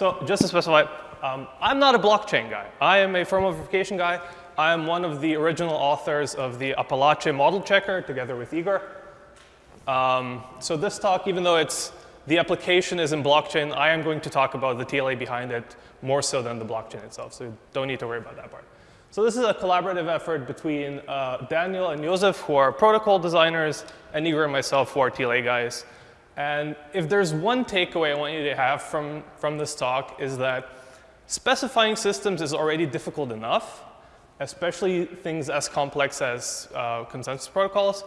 So just to specify, um, I'm not a blockchain guy. I am a firmware verification guy. I am one of the original authors of the Apalache model checker together with Igor. Um, so this talk, even though it's the application is in blockchain, I am going to talk about the TLA behind it more so than the blockchain itself. So you don't need to worry about that part. So this is a collaborative effort between uh, Daniel and Josef, who are protocol designers, and Igor and myself, who are TLA guys. And if there's one takeaway I want you to have from, from this talk is that specifying systems is already difficult enough, especially things as complex as uh, consensus protocols.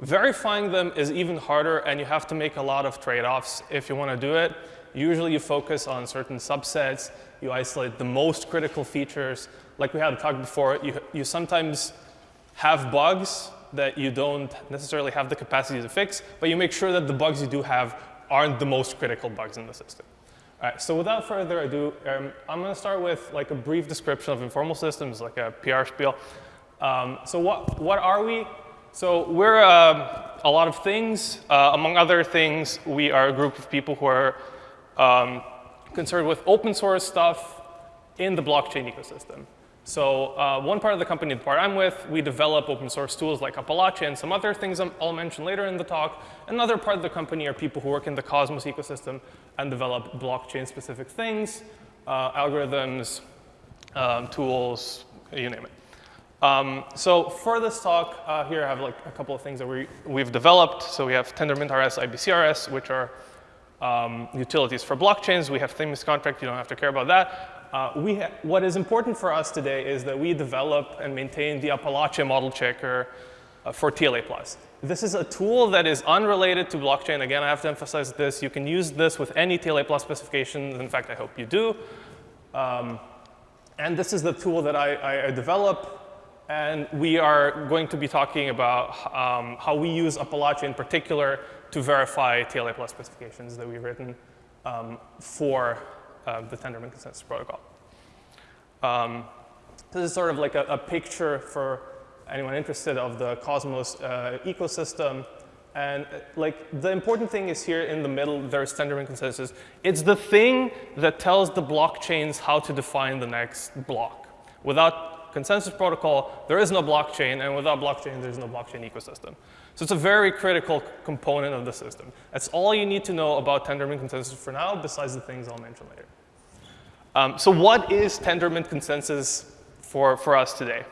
Verifying them is even harder, and you have to make a lot of trade-offs if you want to do it. Usually you focus on certain subsets, you isolate the most critical features, like we had talked before, you, you sometimes have bugs that you don't necessarily have the capacity to fix, but you make sure that the bugs you do have aren't the most critical bugs in the system. All right, so without further ado, um, I'm going to start with like a brief description of informal systems, like a PR spiel. Um, so what, what are we? So we're uh, a lot of things. Uh, among other things, we are a group of people who are um, concerned with open source stuff in the blockchain ecosystem. So uh, one part of the company, the part I'm with, we develop open source tools like Apalache and some other things I'll mention later in the talk. Another part of the company are people who work in the Cosmos ecosystem and develop blockchain specific things, uh, algorithms, um, tools, you name it. Um, so for this talk, uh, here I have like a couple of things that we, we've developed. So we have Tendermint RS, IBCRS, which are um, utilities for blockchains. We have Themis contract, you don't have to care about that. Uh, what is important for us today is that we develop and maintain the Apalache model checker uh, for TLA+. This is a tool that is unrelated to blockchain. Again, I have to emphasize this. You can use this with any TLA Plus specifications. In fact, I hope you do. Um, and this is the tool that I, I, develop. And we are going to be talking about um, how we use Apalache in particular to verify TLA Plus specifications that we've written um, for uh, the Tendermint consensus protocol. Um, this is sort of like a, a, picture for anyone interested of the Cosmos uh, ecosystem. And uh, like the important thing is here in the middle, there's Tendermint consensus. It's the thing that tells the blockchains how to define the next block. Without consensus protocol, there is no blockchain, and without blockchain, there's no blockchain ecosystem. So it's a very critical component of the system. That's all you need to know about Tendermint consensus for now, besides the things I'll mention later. Um, so what is Tendermint consensus for, for us today?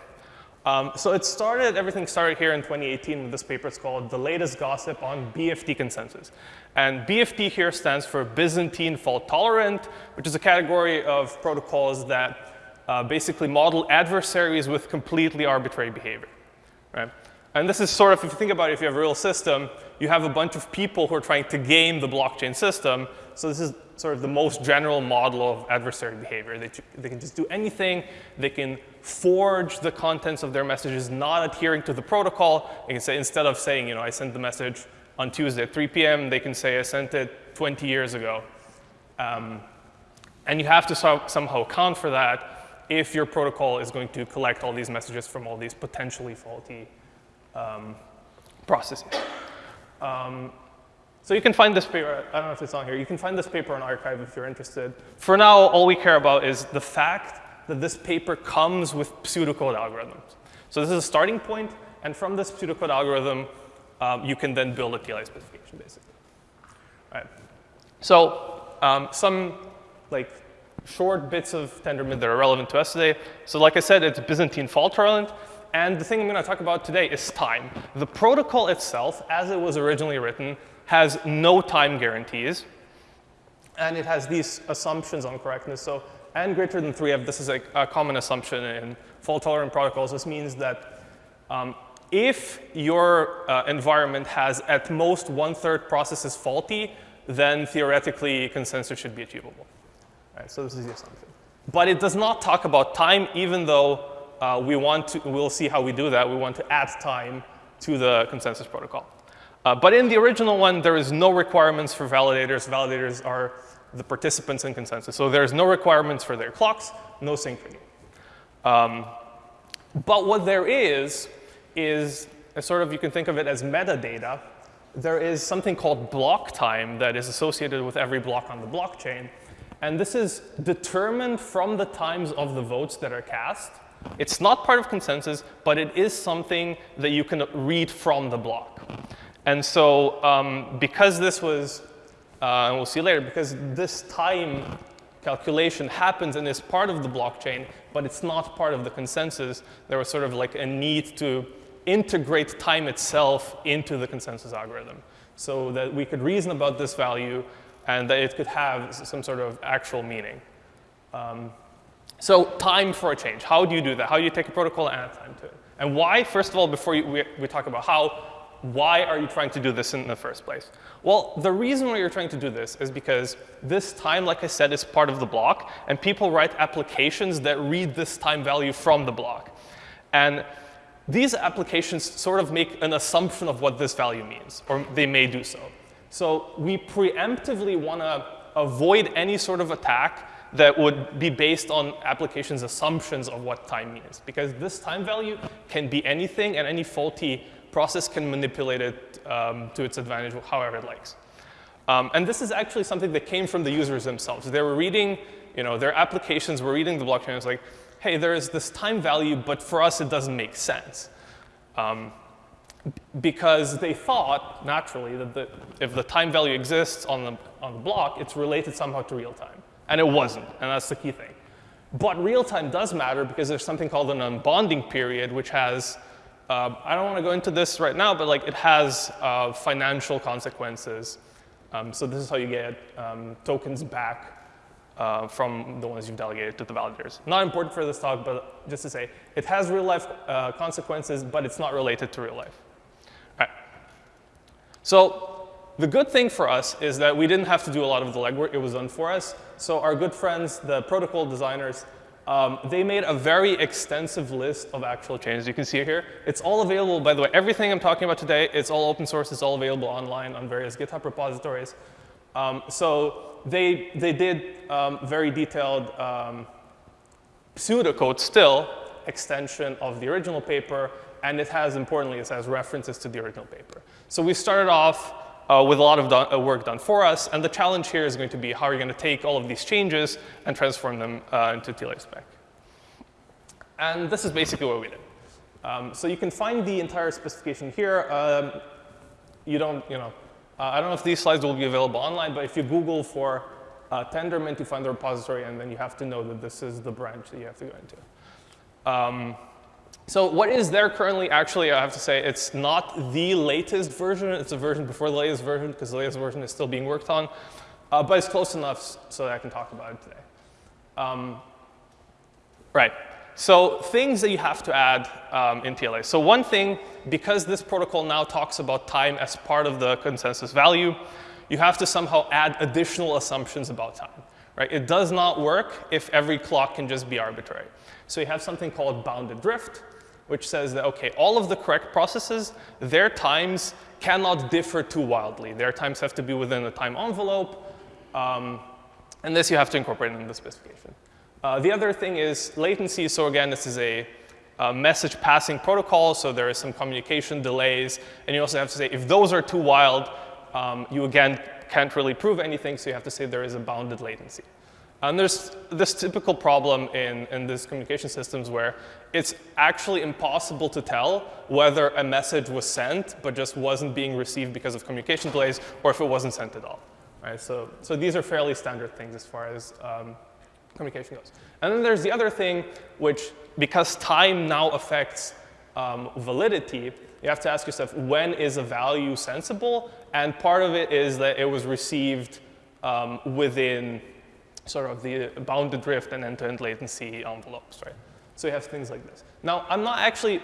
Um, so it started, everything started here in 2018 with this paper. It's called The Latest Gossip on BFT Consensus. And BFT here stands for Byzantine Fault Tolerant, which is a category of protocols that uh, basically model adversaries with completely arbitrary behavior. Right? And this is sort of, if you think about it, if you have a real system, you have a bunch of people who are trying to game the blockchain system. So this is sort of the most general model of adversary behavior. They, they can just do anything. They can forge the contents of their messages not adhering to the protocol. They can say, instead of saying, you know, I sent the message on Tuesday at 3 p.m., they can say, I sent it 20 years ago. Um, and you have to so somehow account for that if your protocol is going to collect all these messages from all these potentially faulty um, processes. Um, so you can find this paper, I don't know if it's on here, you can find this paper on arXiv if you're interested. For now, all we care about is the fact that this paper comes with pseudocode algorithms. So this is a starting point, and from this pseudocode algorithm, um, you can then build a TLA specification, basically. All right. So um, some like short bits of Tendermint that are relevant to us today. So like I said, it's Byzantine fault tolerant. And the thing I'm going to talk about today is time. The protocol itself, as it was originally written, has no time guarantees. And it has these assumptions on correctness. So n greater than 3f, this is a, a common assumption in fault-tolerant protocols. This means that um, if your uh, environment has at most one-third processes faulty, then theoretically consensus should be achievable. Right, so this is the assumption. But it does not talk about time, even though uh, we want to, we'll see how we do that. We want to add time to the consensus protocol. Uh, but in the original one, there is no requirements for validators. Validators are the participants in consensus. So there's no requirements for their clocks, no synchrony. Um, but what there is, is sort of, you can think of it as metadata. There is something called block time that is associated with every block on the blockchain. And this is determined from the times of the votes that are cast. It's not part of consensus, but it is something that you can read from the block. And so um, because this was, uh, and we'll see later, because this time calculation happens and is part of the blockchain, but it's not part of the consensus, there was sort of like a need to integrate time itself into the consensus algorithm so that we could reason about this value and that it could have some sort of actual meaning. Um, so time for a change. How do you do that? How do you take a protocol and add time to it? And why, first of all, before you, we, we talk about how, why are you trying to do this in the first place? Well, the reason why you're trying to do this is because this time, like I said, is part of the block, and people write applications that read this time value from the block. And these applications sort of make an assumption of what this value means, or they may do so. So we preemptively want to avoid any sort of attack that would be based on applications' assumptions of what time means. Because this time value can be anything, and any faulty process can manipulate it um, to its advantage however it likes. Um, and this is actually something that came from the users themselves. They were reading, you know, their applications were reading the blockchain. It's like, hey, there is this time value, but for us it doesn't make sense. Um, because they thought, naturally, that the, if the time value exists on the, on the block, it's related somehow to real time. And it wasn't, and that's the key thing. But real time does matter because there's something called an unbonding period, which has, uh, I don't want to go into this right now, but like it has uh, financial consequences. Um, so this is how you get um, tokens back uh, from the ones you've delegated to the validators. Not important for this talk, but just to say, it has real life uh, consequences, but it's not related to real life. All right. So the good thing for us is that we didn't have to do a lot of the legwork. It was done for us. So our good friends, the protocol designers, um, they made a very extensive list of actual changes. You can see here. It's all available, by the way. Everything I'm talking about today, it's all open source. It's all available online on various GitHub repositories. Um, so they, they did um, very detailed um, pseudocode still, extension of the original paper, and it has, importantly, it has references to the original paper. So we started off uh, with a lot of done, uh, work done for us. And the challenge here is going to be how are you going to take all of these changes and transform them uh, into TLA spec. And this is basically what we did. Um, so you can find the entire specification here. Um, you don't, you know, uh, I don't know if these slides will be available online, but if you Google for uh, Tendermint, you find the repository, and then you have to know that this is the branch that you have to go into. Um, so what is there currently? Actually, I have to say it's not the latest version. It's a version before the latest version because the latest version is still being worked on. Uh, but it's close enough so that I can talk about it today. Um, right. So things that you have to add um, in TLA. So one thing, because this protocol now talks about time as part of the consensus value, you have to somehow add additional assumptions about time. Right? It does not work if every clock can just be arbitrary. So you have something called bounded drift, which says that, OK, all of the correct processes, their times cannot differ too wildly. Their times have to be within a time envelope. Um, and this you have to incorporate in the specification. Uh, the other thing is latency. So again, this is a, a, message passing protocol, so there is some communication delays. And you also have to say, if those are too wild, um, you again can't really prove anything, so you have to say there is a bounded latency. And there's this typical problem in, in these communication systems where it's actually impossible to tell whether a message was sent but just wasn't being received because of communication delays or if it wasn't sent at all. Right? So, so these are fairly standard things as far as um, communication goes. And then there's the other thing, which because time now affects um, validity, you have to ask yourself, when is a value sensible? And part of it is that it was received um, within sort of the bounded drift and end-to-end latency envelopes, right? So you have things like this. Now, I'm not actually,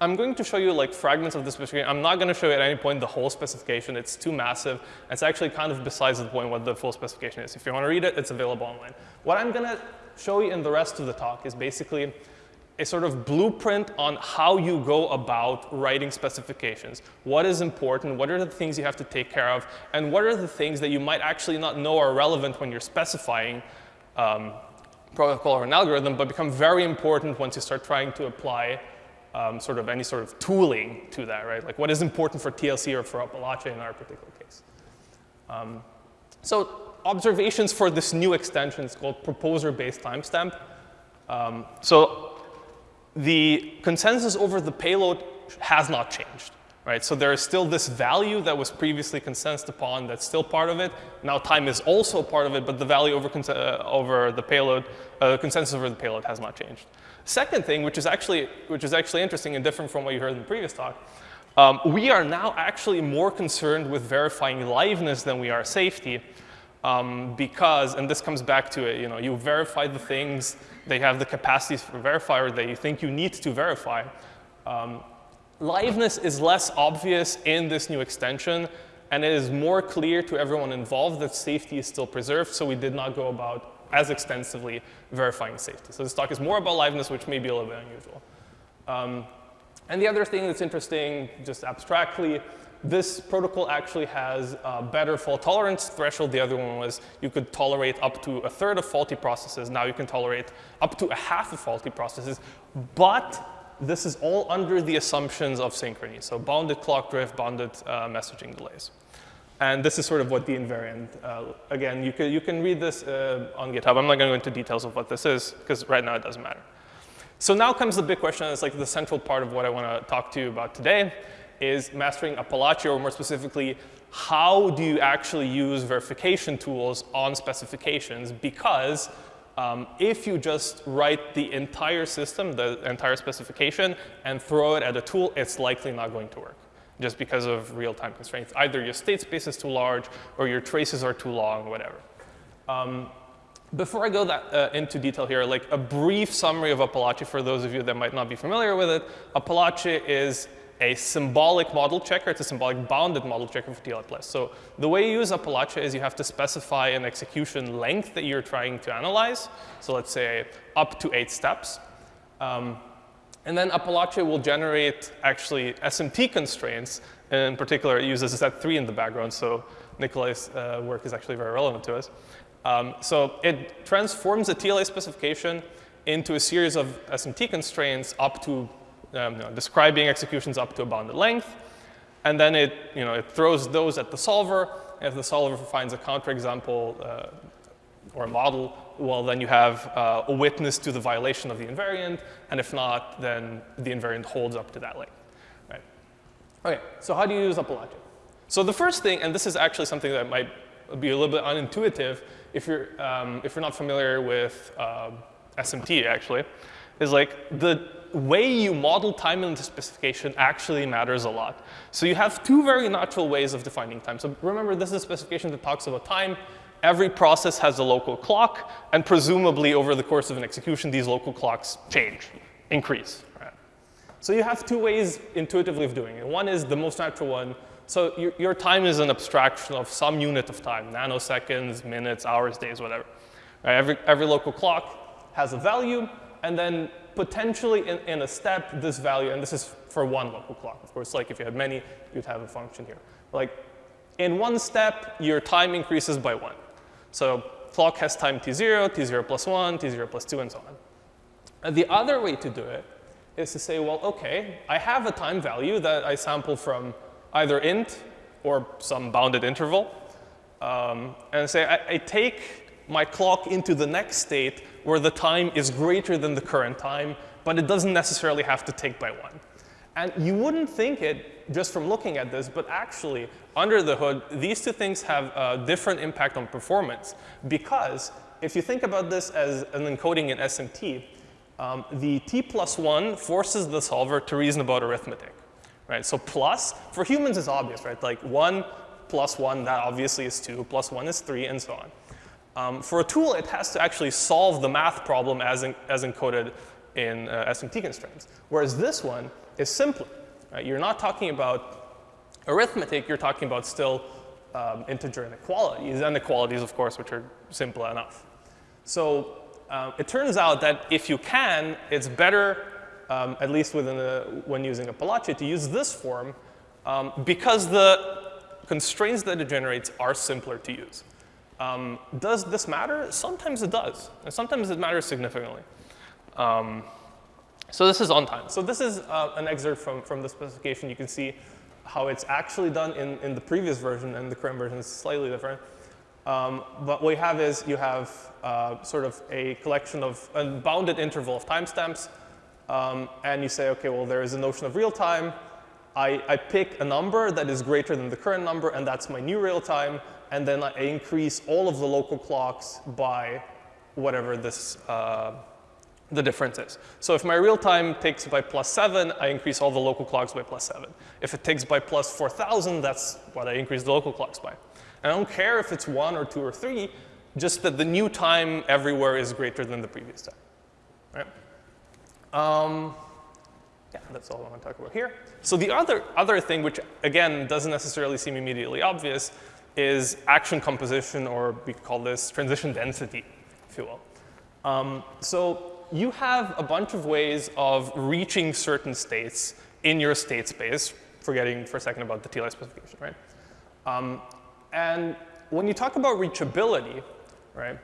I'm going to show you like fragments of the specification. I'm not going to show you at any point the whole specification. It's too massive. It's actually kind of besides the point what the full specification is. If you want to read it, it's available online. What I'm going to show you in the rest of the talk is basically a sort of blueprint on how you go about writing specifications. What is important? What are the things you have to take care of? And what are the things that you might actually not know are relevant when you're specifying um, protocol or an algorithm, but become very important once you start trying to apply um, sort of any sort of tooling to that, right? Like what is important for TLC or for Apalache in our particular case. Um, So observations for this new extension is called proposer-based timestamp. Um, so the consensus over the payload has not changed, right? So there is still this value that was previously consensed upon that's still part of it. Now time is also part of it, but the value over, uh, over the payload, uh, consensus over the payload has not changed. Second thing, which is actually, which is actually interesting and different from what you heard in the previous talk, um, we are now actually more concerned with verifying liveness than we are safety. Um, because, and this comes back to it, you know, you verify the things, they have the capacities for verifier that you think you need to verify. Um, liveness is less obvious in this new extension, and it is more clear to everyone involved that safety is still preserved, so we did not go about as extensively verifying safety. So this talk is more about liveness, which may be a little bit unusual. Um, and the other thing that's interesting, just abstractly, this protocol actually has a better fault tolerance threshold. The other one was you could tolerate up to a third of faulty processes. Now you can tolerate up to a half of faulty processes. But this is all under the assumptions of synchrony. So bounded clock drift, bounded uh, messaging delays. And this is sort of what the invariant, uh, again, you can, you can read this uh, on GitHub. I'm not going to go into details of what this is, because right now it doesn't matter. So now comes the big question, it's like the central part of what I want to talk to you about today, is mastering Apalache, or more specifically, how do you actually use verification tools on specifications? Because um, if you just write the entire system, the entire specification, and throw it at a tool, it's likely not going to work just because of real-time constraints. Either your state space is too large or your traces are too long, whatever. Um, before I go that, uh, into detail here, like a brief summary of Apalache for those of you that might not be familiar with it. Apalache is a symbolic model checker. It's a symbolic bounded model checker for TLA+. So the way you use Apalache is you have to specify an execution length that you're trying to analyze. So let's say up to eight steps. Um, and then Apalache will generate actually SMT constraints. In particular, it uses Z3 in the background, so Nikolaj's uh, work is actually very relevant to us. Um, so it transforms the TLA specification into a series of SMT constraints up to um, describing executions up to a bounded length. And then it, you know, it throws those at the solver. If the solver finds a counterexample uh, or a model, well, then you have uh, a witness to the violation of the invariant, and if not, then the invariant holds up to that length. Right? Okay, so how do you use Apalache? So the first thing, and this is actually something that might be a little bit unintuitive if you're, um, if you're not familiar with uh, SMT, actually, is like the way you model time in the specification actually matters a lot. So you have two very natural ways of defining time. So remember, this is a specification that talks about time every process has a local clock, and presumably over the course of an execution, these local clocks change, increase. Right? So you have two ways intuitively of doing it. One is the most natural one. So your, your time is an abstraction of some unit of time, nanoseconds, minutes, hours, days, whatever. Right? Every, every local clock has a value, and then potentially in, in a step, this value, and this is for one local clock. Of course, like if you had many, you'd have a function here. Like in one step, your time increases by one. So clock has time t0, t0 plus 1, t0 plus 2, and so on. And the other way to do it is to say, well, OK, I have a time value that I sample from either int or some bounded interval. Um, and say I, I take my clock into the next state where the time is greater than the current time, but it doesn't necessarily have to take by one. And you wouldn't think it just from looking at this, but actually, under the hood, these two things have a different impact on performance. Because if you think about this as an encoding in SMT, um, the t plus 1 forces the solver to reason about arithmetic. Right? So plus, for humans is obvious, right? Like 1 plus 1, that obviously is 2, plus 1 is 3, and so on. Um, for a tool, it has to actually solve the math problem as, in, as encoded in uh, SMT constraints. Whereas this one, is simpler. Right? You're not talking about arithmetic, you're talking about still um, integer inequalities, inequalities, of course, which are simple enough. So um, it turns out that if you can, it's better, um, at least within the, when using Apalache, to use this form um, because the constraints that it generates are simpler to use. Um, does this matter? Sometimes it does, and sometimes it matters significantly. Um, so this is on time. So this is uh, an excerpt from, from the specification. You can see how it's actually done in, in the previous version, and the current version is slightly different. Um, but what you have is you have uh, sort of a collection of a bounded interval of timestamps, um, and you say, okay, well, there is a notion of real time. I, I pick a number that is greater than the current number, and that's my new real time, and then I increase all of the local clocks by whatever this uh, the difference is. So if my real time takes by plus 7, I increase all the local clocks by plus 7. If it takes by plus 4,000, that's what I increase the local clocks by. And I don't care if it's 1 or 2 or 3, just that the new time everywhere is greater than the previous time. Right? Um, yeah, that's all I want to talk about here. So the other, other thing, which again doesn't necessarily seem immediately obvious, is action composition, or we call this transition density, if you will. Um, so you have a bunch of ways of reaching certain states in your state space, forgetting for a second about the TLA specification, right? Um, and when you talk about reachability, right,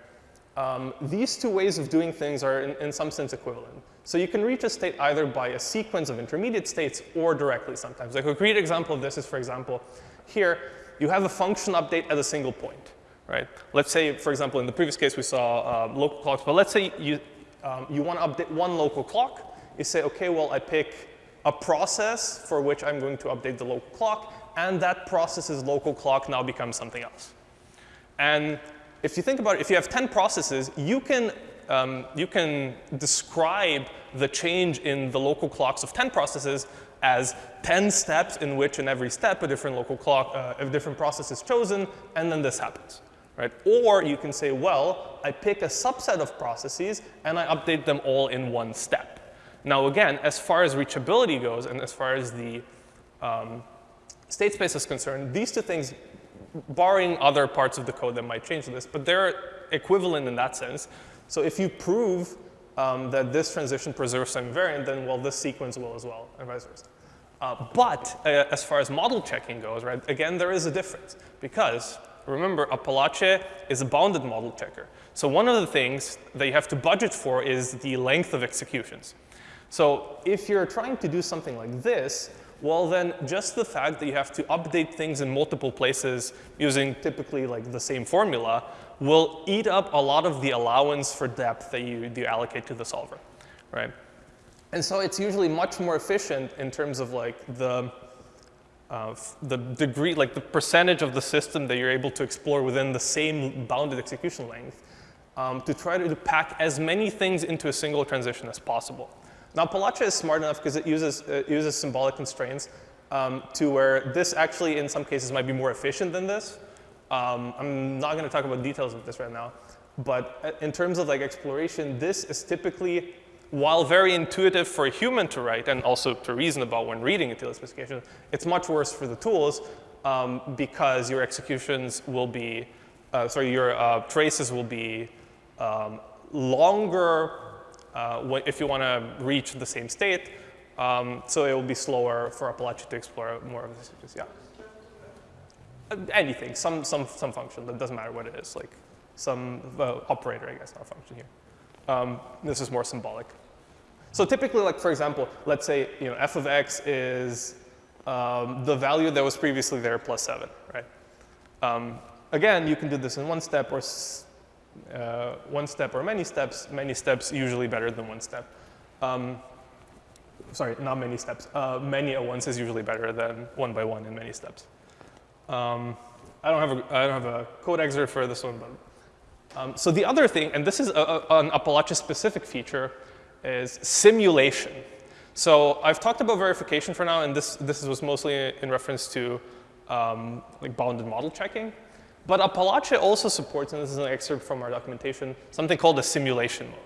um, these two ways of doing things are in, in, some sense equivalent. So you can reach a state either by a sequence of intermediate states or directly sometimes. Like a great example of this is, for example, here you have a function update at a single point, right? Let's say, for example, in the previous case we saw uh, local clocks, but let's say you, um, you want to update one local clock. You say, OK, well, I pick a process for which I'm going to update the local clock, and that process's local clock now becomes something else. And if you think about it, if you have 10 processes, you can, um, you can describe the change in the local clocks of 10 processes as 10 steps in which in every step a different local clock, uh, a different process is chosen, and then this happens right? Or you can say, well, I pick a subset of processes and I update them all in one step. Now again, as far as reachability goes and as far as the um, state space is concerned, these two things, barring other parts of the code that might change this, but they're equivalent in that sense. So if you prove um, that this transition preserves some invariant, then well, this sequence will as well, and vice versa. Uh, but uh, as far as model checking goes, right, again, there is a difference because remember, Apalache is a bounded model checker. So one of the things that you have to budget for is the length of executions. So if you're trying to do something like this, well then just the fact that you have to update things in multiple places using typically like the same formula will eat up a lot of the allowance for depth that you, you allocate to the solver, right? And so it's usually much more efficient in terms of like the uh, the degree, like the percentage of the system that you're able to explore within the same bounded execution length um, to try to pack as many things into a single transition as possible. Now, Apalache is smart enough because it uses, it uses symbolic constraints um, to where this actually, in some cases, might be more efficient than this. Um, I'm not going to talk about details of this right now. But uh, in terms of like exploration, this is typically while very intuitive for a human to write and also to reason about when reading a TLA specification, it's much worse for the tools um, because your executions will be, uh, sorry, your uh, traces will be um, longer uh, if you want to reach the same state. Um, so it will be slower for Apalache to explore more of the stages. Yeah. Uh, anything, some, some, some function, that doesn't matter what it is, like some uh, operator, I guess, not a function here. Um, this is more symbolic. So typically, like for example, let's say you know f of x is um, the value that was previously there plus 7, right? Um, again, you can do this in one step or uh, one step or many steps. Many steps usually better than one step. Um, sorry, not many steps. Uh, many at once is usually better than one by one in many steps. Um, I don't have a I don't have a code excerpt for this one, but um, so the other thing, and this is a, a, an Apalache specific feature, is simulation. So I've talked about verification for now, and this, this was mostly in reference to um, like bounded model checking. But Apalache also supports, and this is an excerpt from our documentation, something called a simulation mode,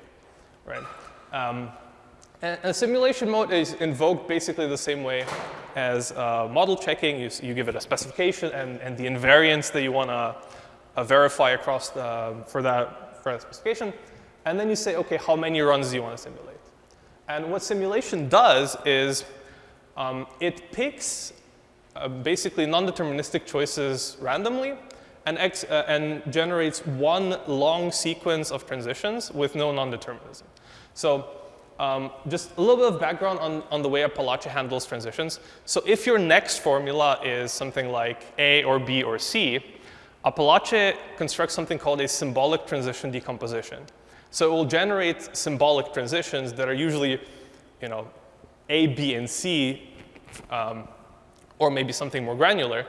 right? Um, and a simulation mode is invoked basically the same way as uh, model checking. You, you, give it a specification and, and the invariance that you want to uh, verify across the, for, that, for that specification. And then you say, OK, how many runs do you want to simulate? And what simulation does is um, it picks uh, basically non-deterministic choices randomly and, uh, and, generates one long sequence of transitions with no non-determinism. So um, just a little bit of background on, on the way Apalache handles transitions. So if your next formula is something like A or B or C, Apalache constructs something called a symbolic transition decomposition. So it will generate symbolic transitions that are usually, you know, A, B, and C, um, or maybe something more granular.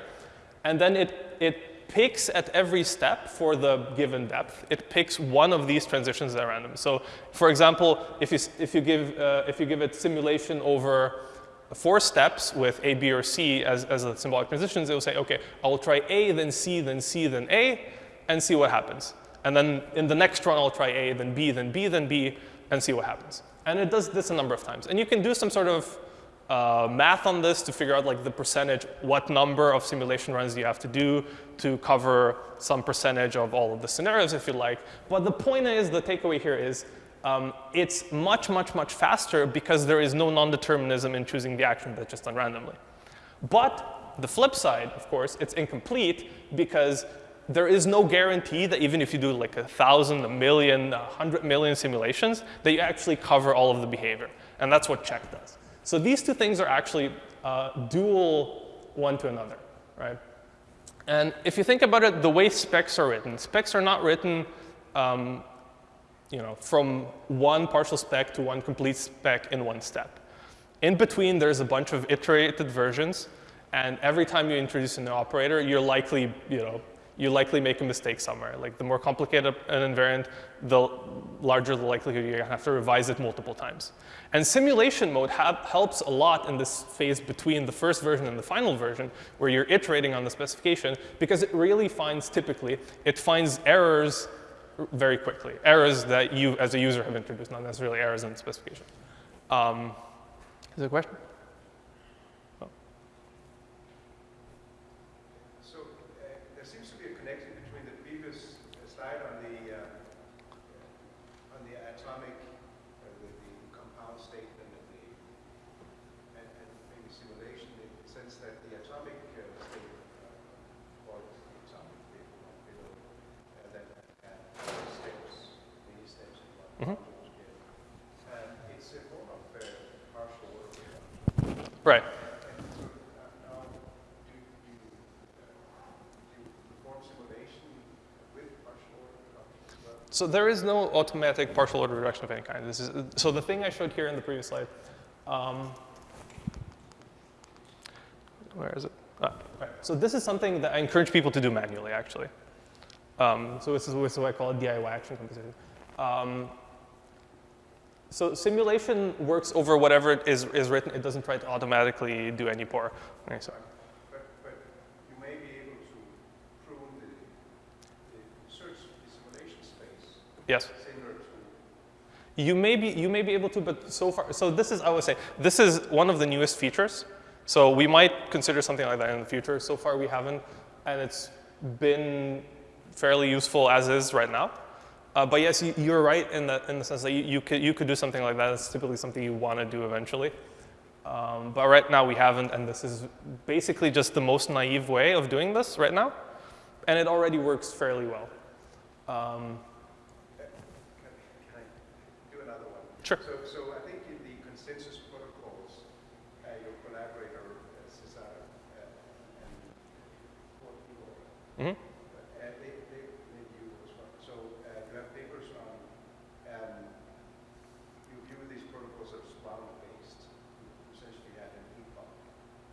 And then it, it picks at every step for the given depth, it picks one of these transitions at random. So for example, if you, if you, give, uh, if you give it simulation over four steps with A, B, or C as, as the symbolic transitions, it will say, OK, I will try A, then C, then C, then A, and see what happens. And then in the next run, I'll try A, then B, then B, then B, and see what happens. And it does this a number of times. And you can do some sort of uh, math on this to figure out like the percentage, what number of simulation runs you have to do to cover some percentage of all of the scenarios if you like. But the point is, the takeaway here is um, it's much, much, much faster because there is no non-determinism in choosing the action that's just done randomly. But the flip side, of course, it's incomplete because there is no guarantee that even if you do like a thousand, a million, a hundred million simulations, that you actually cover all of the behavior. And that's what check does. So these two things are actually uh, dual one to another, right? And if you think about it, the way specs are written, specs are not written um, you know, from one partial spec to one complete spec in one step. In between, there's a bunch of iterated versions. And every time you introduce a new operator, you're likely, you know, you likely make a mistake somewhere. Like the more complicated an invariant, the larger the likelihood you're going to have to revise it multiple times. And simulation mode helps a lot in this phase between the first version and the final version, where you're iterating on the specification, because it really finds typically, it finds errors very quickly, errors that you as a user have introduced, not necessarily errors in the specification. Um, is there a question? So there is no automatic partial order reduction of any kind. This is, so the thing I showed here in the previous slide, um, where is it? Ah, right. So this is something that I encourage people to do manually, actually. Um, so this is, this is, what I call a DIY action composition. Um, so simulation works over whatever is, is written. It doesn't try to automatically do any POR. Okay, sorry. But, but you may be able to prune the, the search the simulation space. Yes. You may be you may be able to, but so far, so this is I would say this is one of the newest features. So we might consider something like that in the future. So far we haven't, and it's been fairly useful as is right now. Uh, but yes, you, are right in the, in the sense that you, you, could, you could do something like that. It's typically something you want to do eventually. Um, but right now we haven't, and this is basically just the most naive way of doing this right now. And it already works fairly well. Um, can, can I do another one? Sure. So, so I think in the consensus protocols, uh, your collaborator, uh, Cesar, uh, draft papers are and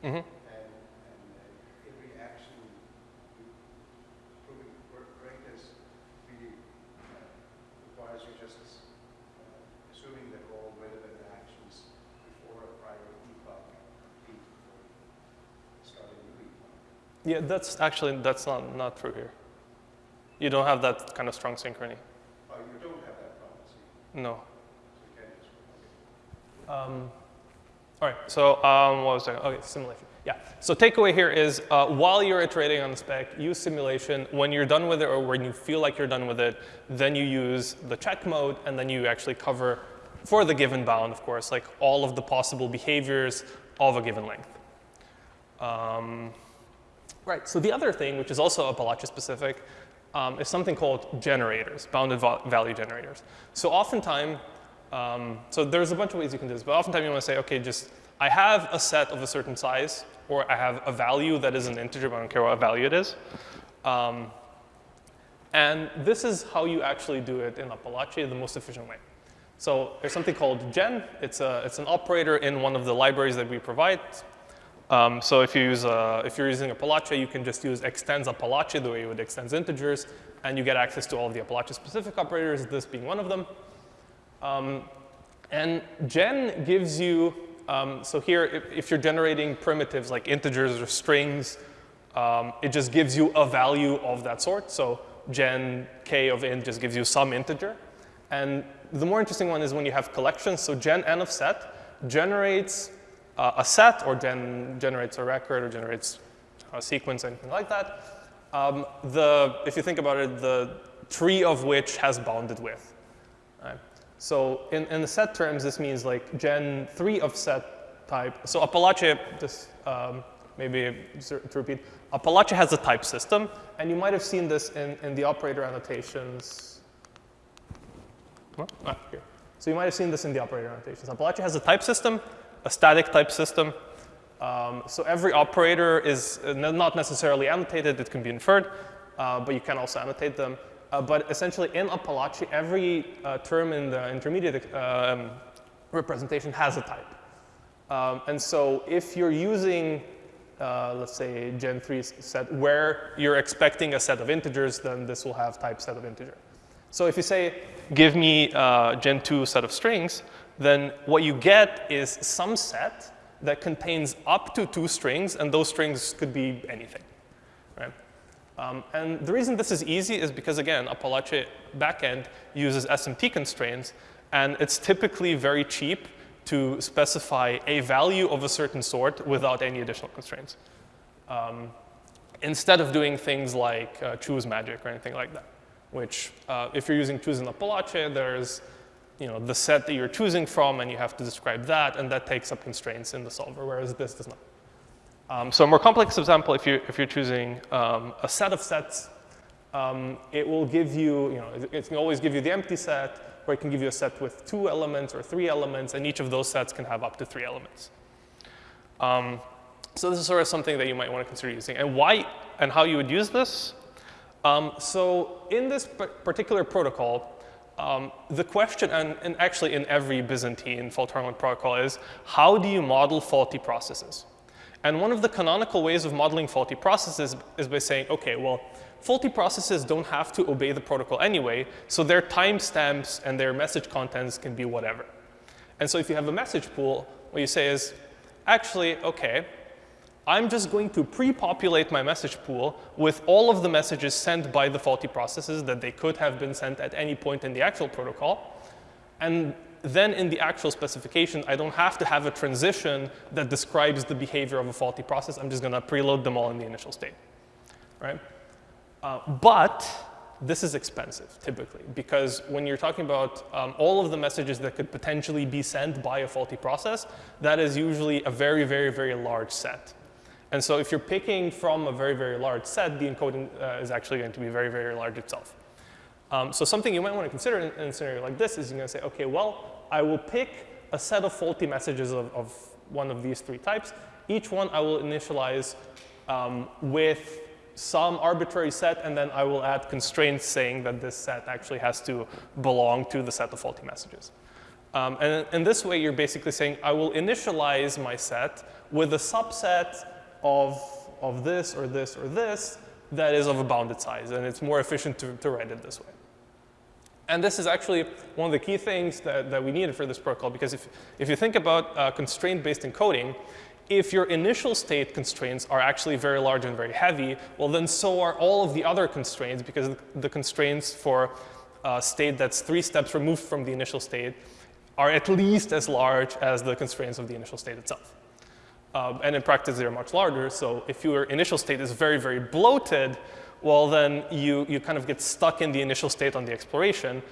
mm -hmm. Mm -hmm. and, and uh, every action proving greatness really uh, requires you just uh, assuming that all relevant actions before a prior epoch complete before starting a new epoch. Yeah, that's actually that's not not true here. You don't have that kind of strong synchrony. Oh, you don't have that property. No. So you can't just. Okay. Um, all right, so um, what was I? Okay, simulation. Yeah, so takeaway here is uh, while you're iterating on the spec, use simulation. When you're done with it or when you feel like you're done with it, then you use the check mode and then you actually cover, for the given bound, of course, like all of the possible behaviors of a given length. Um, right, so the other thing, which is also Apalache specific, um, is something called generators, bounded value generators. So oftentimes, um, so there's a bunch of ways you can do this, but oftentimes you want to say, okay, just I have a set of a certain size, or I have a value that is an integer, but I don't care what value it is. Um, And this is how you actually do it in Apalache the most efficient way. So there's something called gen. It's, a, it's an operator in one of the libraries that we provide. Um, so if, you use a, if you're using Apalache, you can just use extends Apalache the way you would extends integers, and you get access to all of the Apalache-specific operators, this being one of them. Um, and gen gives you, um, so here, if, if, you're generating primitives like integers or strings, um, it just gives you a value of that sort. So gen k of int just gives you some integer. And the more interesting one is when you have collections. So gen n of set generates uh, a set or gen generates a record or generates a sequence, anything like that. Um, the, if you think about it, the tree of which has bounded width. Right? So in, in the set terms, this means like gen 3 of set type. So Apalache, just um, maybe to repeat, Apalache has a type system, and you might have seen this in, in the operator annotations Ah, here. So you might have seen this in the operator annotations. Apalache has a type system, a static type system. Um, so every operator is uh, not necessarily annotated. It can be inferred, uh, but you can also annotate them. Uh, but essentially, in Apalache, every uh, term in the intermediate um, representation has a type. Um, and so if you're using, uh, let's say, Gen 3 set where you're expecting a set of integers, then this will have type set of integer. So if you say, give me Gen 2 set of strings, then what you get is some set that contains up to two strings, and those strings could be anything. Right? Um, and the reason this is easy is because, again, Apalache backend uses SMT constraints, and it's typically very cheap to specify a value of a certain sort without any additional constraints. Um, instead of doing things like uh, choose magic or anything like that which uh, if you're using choose in Apalache, there's you know, the set that you're choosing from, and you have to describe that, and that takes up constraints in the solver, whereas this does not. Um, so a more complex example, if, you, if you're choosing um, a set of sets, um, it will give you, you know, it can always give you the empty set, or it can give you a set with two elements or three elements, and each of those sets can have up to three elements. Um, so this is sort of something that you might want to consider using. And why and how you would use this um, so in this particular protocol, um, the question, and, and, actually in every Byzantine fault tolerant protocol is, how do you model faulty processes? And one of the canonical ways of modeling faulty processes is by saying, OK, well, faulty processes don't have to obey the protocol anyway, so their timestamps and their message contents can be whatever. And so if you have a message pool, what you say is, actually, OK, I'm just going to pre-populate my message pool with all of the messages sent by the faulty processes that they could have been sent at any point in the actual protocol. And then in the actual specification, I don't have to have a transition that describes the behavior of a faulty process. I'm just going to preload them all in the initial state. Right? Uh, but this is expensive, typically, because when you're talking about um, all of the messages that could potentially be sent by a faulty process, that is usually a very, very, very large set. And so if you're picking from a very, very large set, the encoding uh, is actually going to be very, very large itself. Um, so something you might want to consider in, in, a scenario like this is you're going to say, OK, well, I will pick a set of faulty messages of, of one of these three types. Each one I will initialize um, with some arbitrary set, and then I will add constraints saying that this set actually has to belong to the set of faulty messages. Um, and in this way, you're basically saying, I will initialize my set with a subset of, of this or this or this that is of a bounded size, and it's more efficient to, to write it this way. And this is actually one of the key things that, that we needed for this protocol, because if, if you think about uh, constraint-based encoding, if your initial state constraints are actually very large and very heavy, well, then so are all of the other constraints, because the constraints for a state that's three steps removed from the initial state are at least as large as the constraints of the initial state itself. Um, and in practice, they're much larger. So if your initial state is very, very bloated, well, then you, you kind of get stuck in the initial state on the exploration.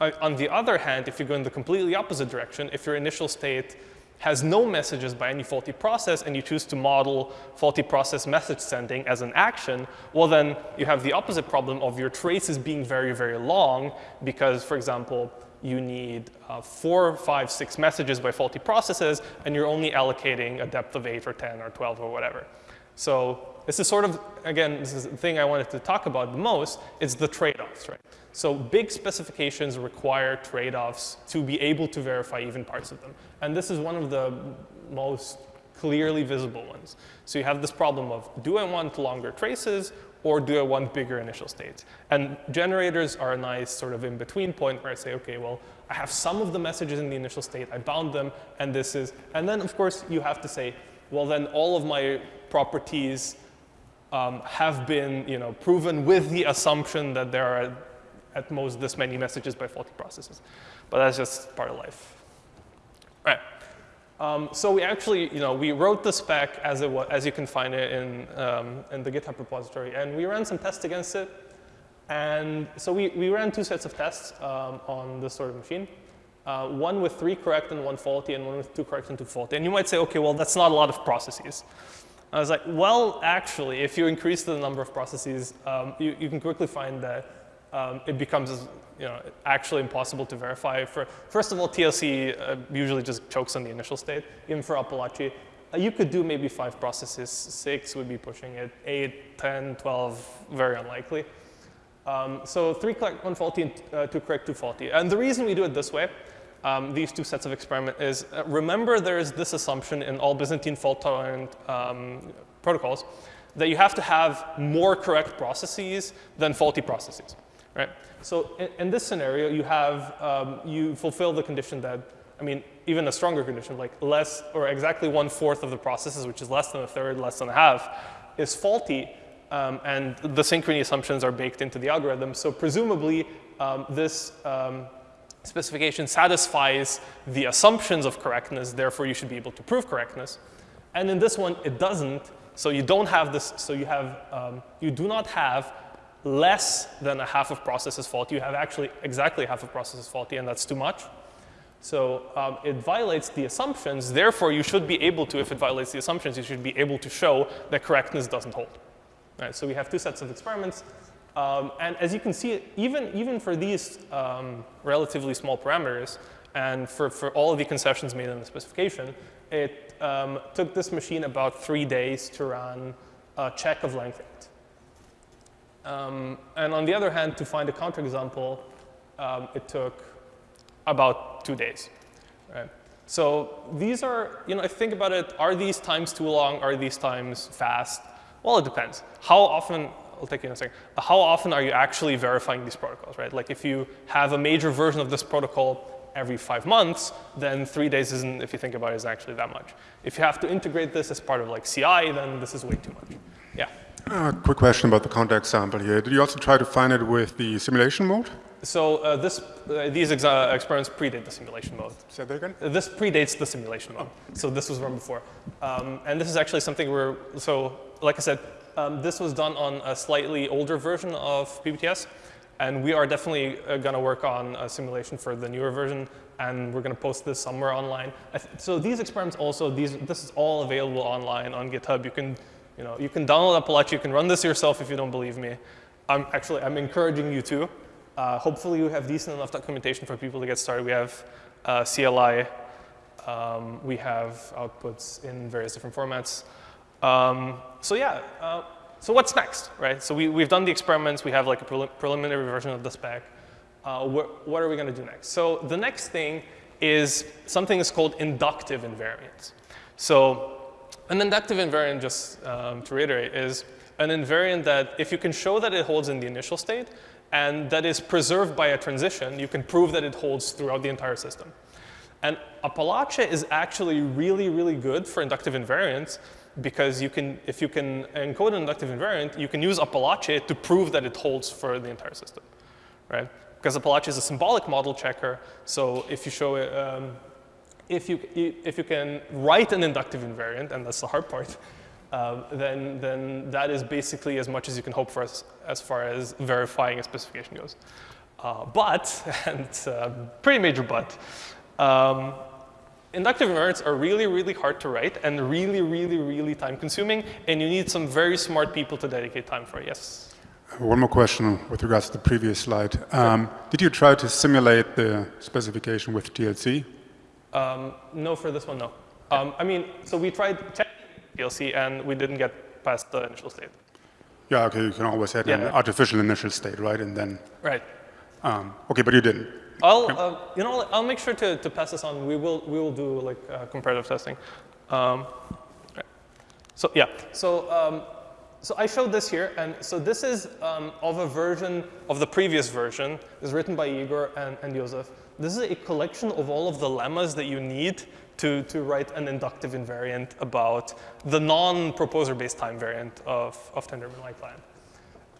Uh, on the other hand, if you go in the completely opposite direction, if your initial state has no messages by any faulty process and you choose to model faulty process message sending as an action, well then you have the opposite problem of your traces being very, very long because, for example, you need uh, four, five, six messages by faulty processes, and you're only allocating a depth of 8 or 10 or 12 or whatever. So this is sort of, again, this is the thing I wanted to talk about the most, it's the trade-offs, right? So big specifications require trade-offs to be able to verify even parts of them. And this is one of the most clearly visible ones. So you have this problem of, do I want longer traces or do I want bigger initial states? And generators are a nice sort of in-between point where I say, okay, well, I have some of the messages in the initial state, I bound them, and this is, and then of course you have to say, well then all of my properties um, have been you know, proven with the assumption that there are at most this many messages by faulty processes. But that's just part of life. All right. Um, so we actually, you know, we wrote the spec as it was, as you can find it in, um, in the GitHub repository, and we ran some tests against it. And so we, we ran two sets of tests um, on this sort of machine. Uh, one with three correct and one faulty, and one with two correct and two faulty. And you might say, okay, well, that's not a lot of processes. I was like, well, actually, if you increase the number of processes, um, you, you can quickly find that um, it becomes you know, actually impossible to verify. For, first of all, TLC uh, usually just chokes on the initial state. Even for Apalache, uh, you could do maybe five processes. Six would be pushing it. Eight, 10, 12, very unlikely. Um, so three correct, one faulty, and uh, two correct, two faulty. And the reason we do it this way, um, these two sets of experiment is, uh, remember there is this assumption in all Byzantine fault-tolerant um, protocols that you have to have more correct processes than faulty processes, right? So in, in this scenario, you have, um, you fulfill the condition that, I mean, even a stronger condition, like less or exactly one fourth of the processes, which is less than a third, less than a half, is faulty, um, and the synchrony assumptions are baked into the algorithm. So presumably, um, this um, specification satisfies the assumptions of correctness, therefore you should be able to prove correctness. And in this one, it doesn't. So you don't have this, so you have, um, you do not have less than a half of processes faulty. You have actually exactly half of processes faulty, and that's too much. So um, it violates the assumptions. Therefore, you should be able to, if it violates the assumptions, you should be able to show that correctness doesn't hold. Right, so we have two sets of experiments. Um, and as you can see, even, even for these um, relatively small parameters, and for, for all of the concessions made in the specification, it um, took this machine about three days to run a check of length 8. Um, and on the other hand, to find a counterexample, um, it took about two days. Right? So these are, you know, you think about it, are these times too long? Are these times fast? Well, it depends. How often, I'll take you in a second, how often are you actually verifying these protocols, right? Like if you have a major version of this protocol every five months, then three days isn't, if you think about it, isn't actually that much. If you have to integrate this as part of like CI, then this is way too much. Yeah. Uh, quick question about the counterexample here. Did you also try to find it with the simulation mode? So uh, this, uh, these experiments predate the simulation mode. Say that again? This predates the simulation mode. So this was run before. Um, and this is actually something where, so like I said, um, this was done on a slightly older version of PBTS. And we are definitely uh, going to work on a simulation for the newer version. And we're going to post this somewhere online. so these experiments also, these, this is all available online on GitHub. You can, you know, you can download Apalache. You can run this yourself if you don't believe me. I'm actually, I'm encouraging you to. Uh, hopefully you have decent enough documentation for people to get started. We have uh, CLI. Um, we have outputs in various different formats. Um, so yeah, uh, so what's next, right? So we, we've done the experiments. We have like a prelim preliminary version of the spec. Wh what are we going to do next? So the next thing is something that's called inductive invariance. So an inductive invariant, just um, to reiterate, is an invariant that if you can show that it holds in the initial state and that is preserved by a transition, you can prove that it holds throughout the entire system. And Apalache is actually really, really good for inductive invariants because you can, if you can encode an inductive invariant, you can use Apalache to prove that it holds for the entire system, right? Because Apalache is a symbolic model checker, so if you show it, um, if you, if you can write an inductive invariant, and that's the hard part, uh, then, then that is basically as much as you can hope for as, as far as verifying a specification goes. Uh, but, and it's a pretty major but, um, inductive invariants are really, really hard to write and really, really, really time consuming, and you need some very smart people to dedicate time for it. Yes? One more question with regards to the previous slide. Um, did you try to simulate the specification with TLC? Um, no, for this one, no. Um, I mean, so we tried checking TLC and we didn't get past the initial state. Yeah, okay, you can always add an artificial initial state, right? And then, Right. um, okay, but you didn't. I'll, uh, you know, I'll make sure to, to pass this on. We will, we will do like uh, comparative testing. Um, right. So yeah, so um, so I showed this here, and so this is um, of a version of the previous version. is written by Igor and, and Josef. This is a collection of all of the lemmas that you need to, to write an inductive invariant about the non-proposer-based time variant of, of Tendermint-like land.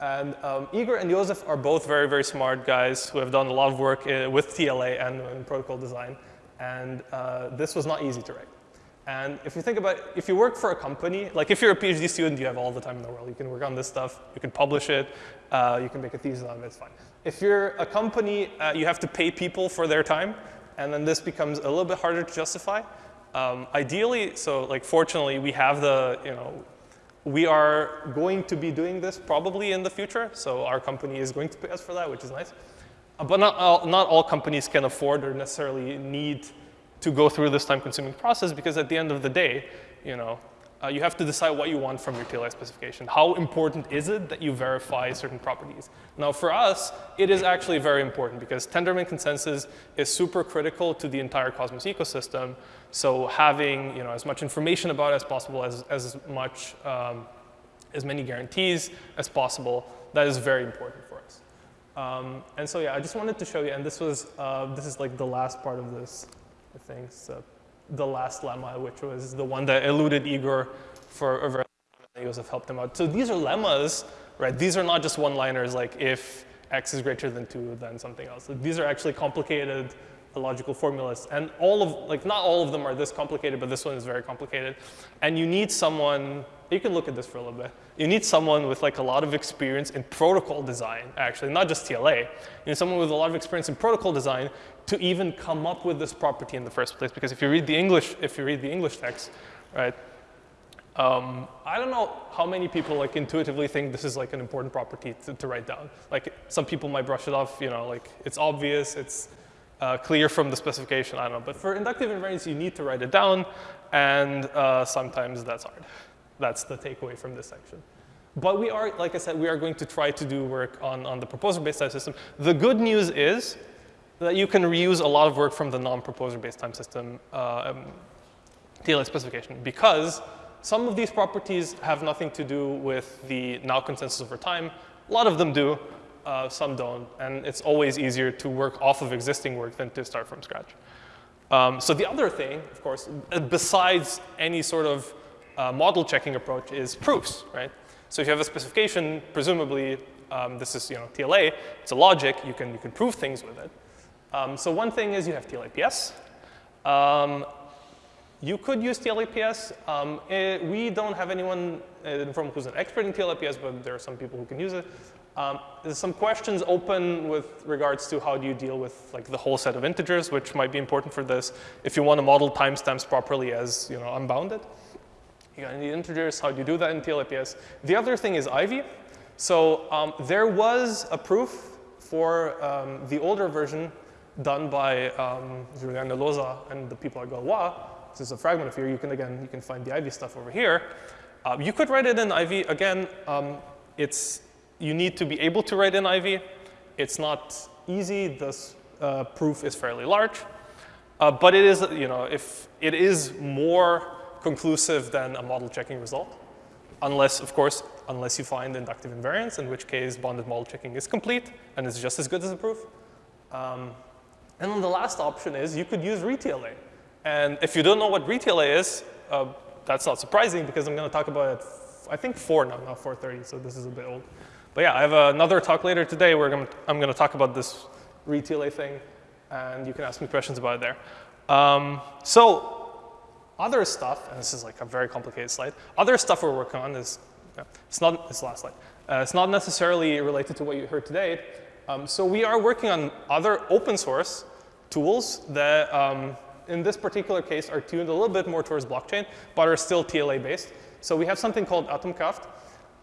And um, Igor and Josef are both very, very smart guys who have done a lot of work uh, with TLA and in protocol design. And uh, this was not easy to write. And if you think about it, if you work for a company, like if you're a PhD student, you have all the time in the world. You can work on this stuff, you can publish it, uh, you can make a thesis on it, it's fine. If you're a company, uh, you have to pay people for their time, and then this becomes a little bit harder to justify. Um, ideally, so like fortunately, we have the, you know, we are going to be doing this probably in the future, so our company is going to pay us for that, which is nice. Uh, but not all, not all companies can afford or necessarily need to go through this time-consuming process because at the end of the day, you know, uh, you have to decide what you want from your TLA specification. How important is it that you verify certain properties? Now, for us, it is actually very important because Tendermint consensus is super critical to the entire Cosmos ecosystem. So having you know, as much information about it as possible, as, as much, um, as many guarantees as possible, that is very important for us. Um, and so yeah, I just wanted to show you, and this was, uh, this is like the last part of this, I think, so the last lemma, which was the one that eluded Igor for a very long time, Josef helped him out. So these are lemmas, right? These are not just one-liners like if x is greater than 2, then something else. These are actually complicated logical formulas. And all of, like not all of them are this complicated, but this one is very complicated. And you need someone, you can look at this for a little bit. You need someone with like a lot of experience in protocol design, actually, not just TLA. You need someone with a lot of experience in protocol design to even come up with this property in the first place. Because if you read the English, if you read the English text, right, um, I don't know how many people like intuitively think this is like an important property to, to, write down. Like some people might brush it off, you know, like it's obvious, it's uh, clear from the specification, I don't know. But for inductive invariance, you need to write it down, and uh, sometimes that's hard. That's the takeaway from this section. But we are, like I said, we are going to try to do work on, on the proposer-based time system. The good news is that you can reuse a lot of work from the non-proposer-based time system uh, um, TLA specification because some of these properties have nothing to do with the now consensus over time. A lot of them do, uh, some don't. And it's always easier to work off of existing work than to start from scratch. Um, so the other thing, of course, besides any sort of uh, model checking approach is proofs, right? So if you have a specification, presumably um, this is you know TLA, it's a logic, you can, you can prove things with it. Um, so one thing is you have TLAPS. Um, you could use TLAPS. Um, it, we don't have anyone uh, from who's an expert in TLAPS, but there are some people who can use it. Um, there's some questions open with regards to how do you deal with like the whole set of integers, which might be important for this. If you want to model timestamps properly as you know unbounded, you got any integers. How do you do that in TLAPS? The other thing is Ivy. So um, there was a proof for um, the older version done by um, Giuliano Losa and the people at Galois this is a fragment of here. You can, again, you can find the Ivy stuff over here. Uh, you could write it in Ivy. Again, um, it's, you need to be able to write in Ivy. It's not easy. This uh, proof is fairly large. Uh, but it is, you know, if it is more conclusive than a model checking result, unless, of course, unless you find inductive invariance, in which case bounded model checking is complete and is just as good as a proof. Um, and then the last option is you could use ReTLA. And if you don't know what ReTLA is, uh, that's not surprising because I'm going to talk about it, I think 4 now, not 4.30, so this is a bit old. But yeah, I have another talk later today where I'm going to talk about this ReTLA thing, and you can ask me questions about it there. Um, so other stuff, and this is like a very complicated slide, other stuff we're working on is, yeah, it's not, this last slide, uh, it's not necessarily related to what you heard today. Um, so we are working on other open source tools that um, in this particular case, are tuned a little bit more towards blockchain, but are still TLA based. So we have something called Atomkraft,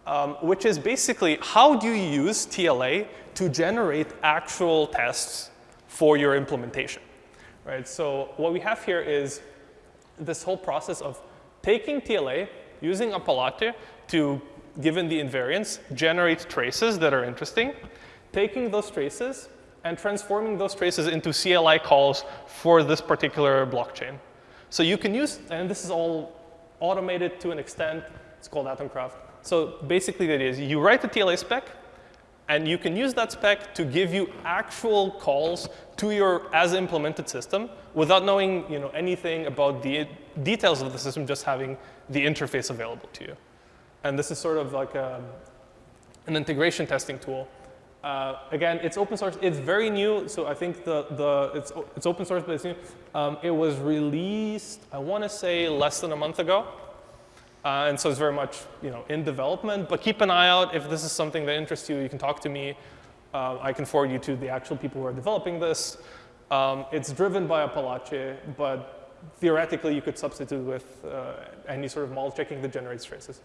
um, which is basically how do you use TLA to generate actual tests for your implementation, right? So what we have here is this whole process of taking TLA, using Apalache, to, given the invariance, generate traces that are interesting, taking those traces and transforming those traces into CLI calls for this particular blockchain. So you can use, and this is all automated to an extent, it's called Atomkraft. So basically idea is you write the TLA spec, and you can use that spec to give you actual calls to your as implemented system without knowing you know, anything about the details of the system, just having the interface available to you. And this is sort of like a, an integration testing tool. Uh, again, it's open source. It's very new, so I think the, the it's, it's open source, but it's new. Um, it was released, I want to say, less than a month ago. Uh, and so it's very much you know, in development. But keep an eye out. If this is something that interests you, you can talk to me. Uh, I can forward you to the actual people who are developing this. Um, it's driven by Apalache, but theoretically, you could substitute with uh, any sort of model checking that generates traces.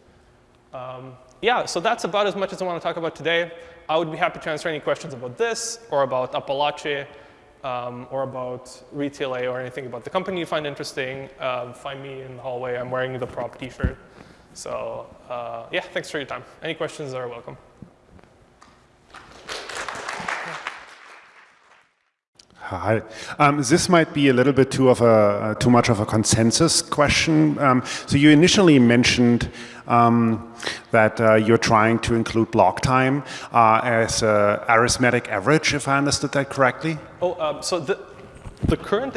Um, yeah, so that's about as much as I want to talk about today. I would be happy to answer any questions about this or about Apalache um, or about ReTLA or anything about the company you find interesting, uh, find me in the hallway. I'm wearing the prop t-shirt. So uh, yeah, thanks for your time. Any questions are welcome. Hi. Um, this might be a little bit too of a uh, too much of a consensus question. Um, so you initially mentioned um, that uh, you're trying to include block time uh, as a arithmetic average, if I understood that correctly. Oh, um, so the the current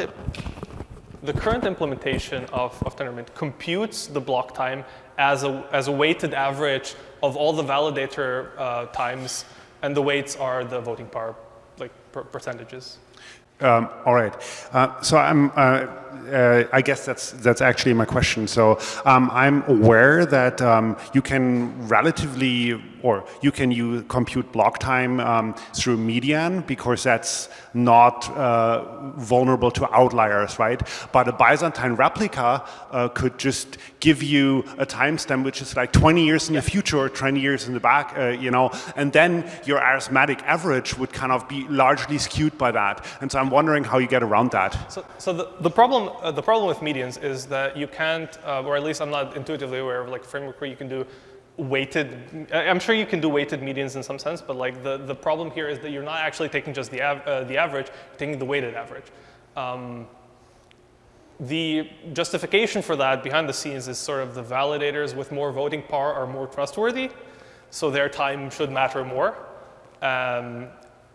the current implementation of, of Tendermint computes the block time as a as a weighted average of all the validator uh, times, and the weights are the voting power like per percentages. Um, all right. Uh, so I'm, uh, uh, I guess that's that's actually my question. So um, I'm aware that um, you can relatively, or you can use compute block time um, through median because that's not uh, vulnerable to outliers, right? But a Byzantine replica uh, could just give you a timestamp which is like 20 years in the future or 20 years in the back, uh, you know, and then your arithmetic average would kind of be largely skewed by that. And so I'm wondering how you get around that. So, so the, the problem uh, the problem with medians is that you can't, uh, or at least I'm not intuitively aware of like a framework where you can do weighted, I'm sure you can do weighted medians in some sense, but like the, the problem here is that you're not actually taking just the, av uh, the average, you're taking the weighted average. Um, the justification for that behind the scenes is sort of the validators with more voting power are more trustworthy, so their time should matter more. Um,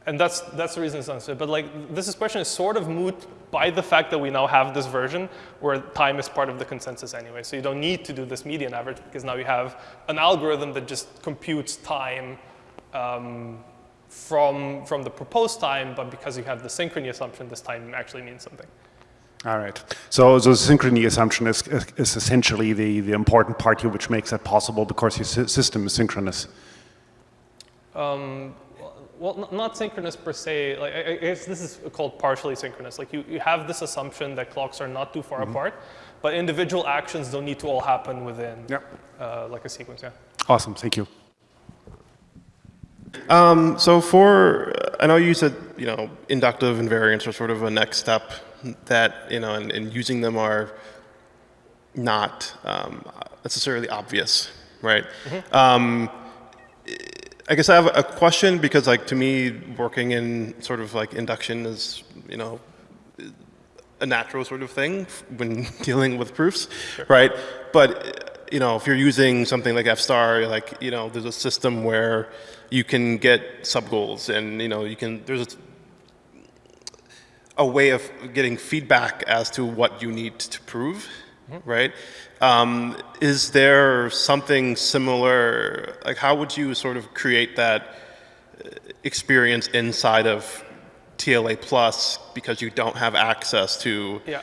and that's, that's the reason it's unsaid. But like this question is sort of moot by the fact that we now have this version where time is part of the consensus anyway. So you don't need to do this median average because now you have an algorithm that just computes time um, from, from the proposed time, but because you have the synchrony assumption, this time actually means something. All right. So, so the synchrony assumption is, is essentially the, the important part here which makes that possible because your system is synchronous. Um, well, not synchronous per se. Like, I guess this is called partially synchronous. Like you, you have this assumption that clocks are not too far mm -hmm. apart, but individual actions don't need to all happen within uh, like a sequence. Yeah. Awesome. Thank you. Um, so for, I know you said, you know, inductive invariants are sort of a next step that, you know, and, and using them are not um, necessarily obvious, right? Mm -hmm. um, I guess I have a question because like to me working in sort of like induction is, you know, a natural sort of thing when dealing with proofs, sure. right? But you know, if you're using something like FStar, like, you know, there's a system where you can get sub-goals and, you know, you can, there's a, a way of getting feedback as to what you need to prove. Right? Um, is there something similar, like how would you sort of create that uh, experience inside of TLA Plus because you don't have access to yeah.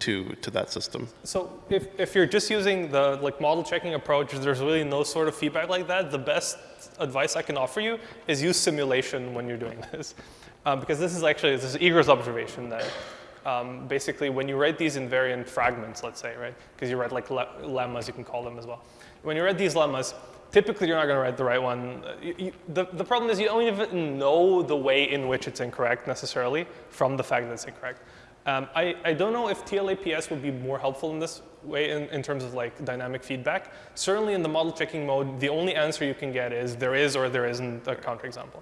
to to that system. So if, if you're just using the like model checking approach, there's really no sort of feedback like that. The best advice I can offer you is use simulation when you're doing this. Um, because this is actually, this is Igor's observation that um, basically when you write these invariant fragments, let's say, right? Because you write like le lemmas, you can call them as well. When you write these lemmas, typically you're not going to write the right one. You, you, the, the problem is you don't even know the way in which it's incorrect necessarily from the fact that it's incorrect. Um, I, I don't know if TLAPS would be more helpful in this way in, in terms of like dynamic feedback. Certainly in the model checking mode, the only answer you can get is there is or there isn't a counterexample.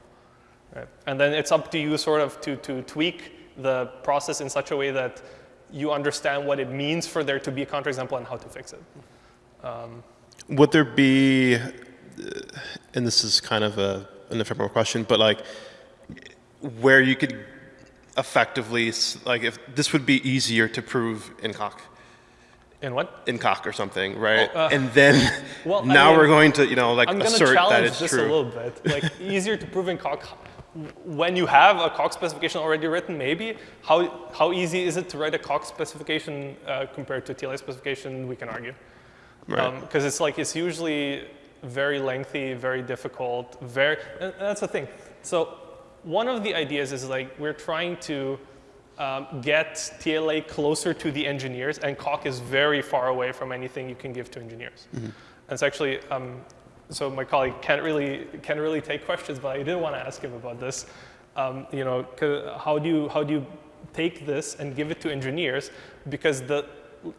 Right? And then it's up to you sort of to, to tweak the process in such a way that you understand what it means for there to be a counterexample and how to fix it. Um, Would there be, and this is kind of a, an ephemeral question, but like where you could effectively, like if this would be easier to prove in Coq, in what? in Coq or something, right? Oh, uh, and then well, I now mean, we're going to, you know, like I'm going to assert that challenge it's this true. a little bit. Like easier to prove in Coq. When you have a Coq specification already written, maybe how how easy is it to write a Coq specification uh, compared to TLA specification? We can argue Right. because it's like it's usually very lengthy, very difficult, very. And that's the thing. So one of the ideas is like we're trying to um, get TLA closer to the engineers, and Coq is very far away from anything you can give to engineers. And it's actually, um, so my colleague can't really can't really take questions, but I did want to ask him about this. Um, you know, how do you how do you take this and give it to engineers? Because the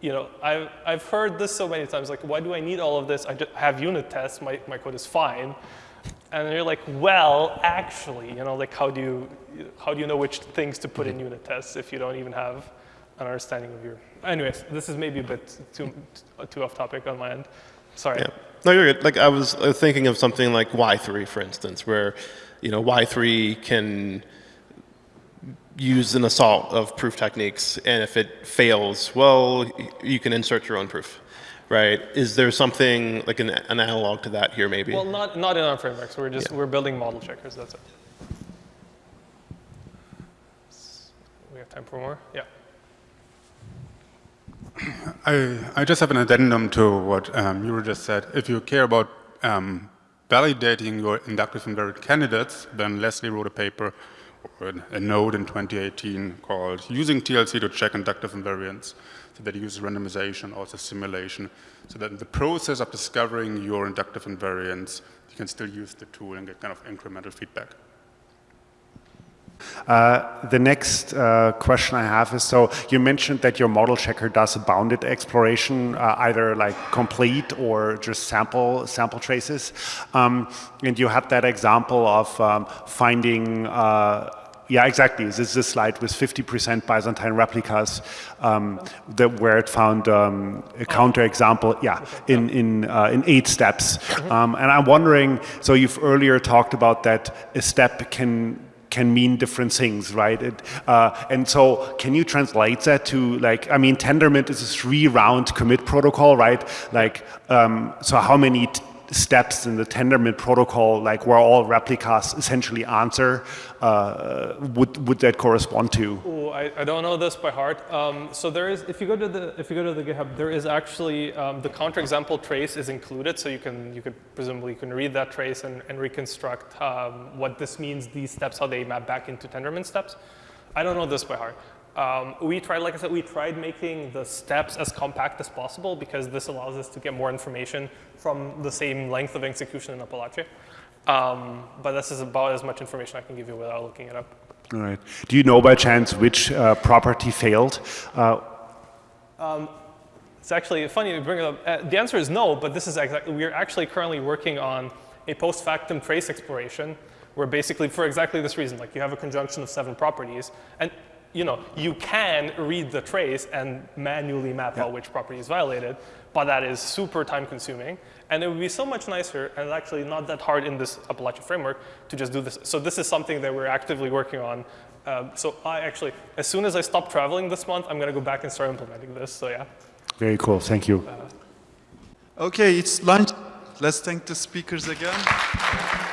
you know, I've, I've heard this so many times, like, why do I need all of this? I just have unit tests, my, my code is fine. And you're like, well, actually, you know, like how do you, how do you know which things to put in unit tests if you don't even have an understanding of your, anyways, this is maybe a bit too, too off topic on my end. Sorry. Yeah. No, you're good. Like I was uh, thinking of something like Why3, for instance, where you know Why3 can use an assault of proof techniques, and if it fails, well, you can insert your own proof, right? Is there something like an, an analog to that here, maybe? Well, not, not in our frameworks. We're just, Yeah. we're building model checkers, that's it. We have time for more? Yeah. I, I just have an addendum to what um, Yuri just said. If you care about um, validating your inductive invariant candidates, then Leslie wrote a paper a note in 2018 called Using TLC to Check Inductive Invariants. So that uses randomization, also simulation, so that in the process of discovering your inductive invariants, you can still use the tool and get kind of incremental feedback. Uh, the next uh, question I have is, so you mentioned that your model checker does a bounded exploration, uh, either like complete or just sample sample traces. Um, and you had that example of um, finding, uh, yeah, exactly. This is a slide with 50% Byzantine replicas, um, that where it found um, a counterexample, yeah, in in uh, in eight steps. Um, and I'm wondering, so you've earlier talked about that a step can can mean different things, right? It, uh, and so, can you translate that to like? I mean, Tendermint is a three-round commit protocol, right? Like, um, so how many steps in the Tendermint protocol, like where all replicas essentially answer, uh, would would that correspond to? Oh, I, I don't know this by heart. Um, so there is, if you go to the if you go to the GitHub, there is actually um, the counterexample trace is included, so you can you could presumably you can read that trace and, and reconstruct um, what this means, these steps, how they map back into Tendermint steps. I don't know this by heart. Um, we tried, like I said, we tried making the steps as compact as possible because this allows us to get more information from the same length of execution in Apalache. Um, but this is about as much information I can give you without looking it up. All right. Do you know by chance which uh, property failed? Uh, It's actually funny you bring it up. Uh, the answer is no, but this is exactly, we're actually currently working on a post factum trace exploration where basically for exactly this reason, like you have a conjunction of seven properties and you know, you can read the trace and manually map out which property is violated, but that is super time consuming. And it would be so much nicer and actually not that hard in this Apalache framework to just do this. So this is something that we're actively working on. Um, so I actually, as soon as I stop traveling this month, I'm gonna go back and start implementing this, so yeah. very cool. Thank you. Okay, it's lunch. Let's thank the speakers again.